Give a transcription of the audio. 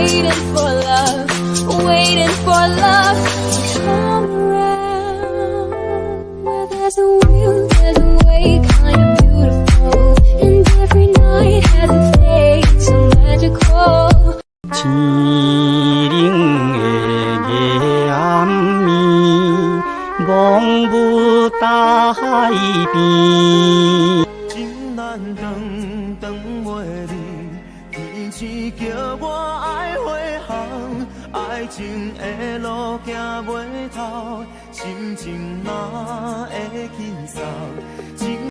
waiting for love, waiting for love to come around. Well, there's a will, there's a way, kind of beautiful, and every night has its day, so magical. Bong bu 等等我的你，天只叫我。爱情的路行袂透，心情嘛会轻松？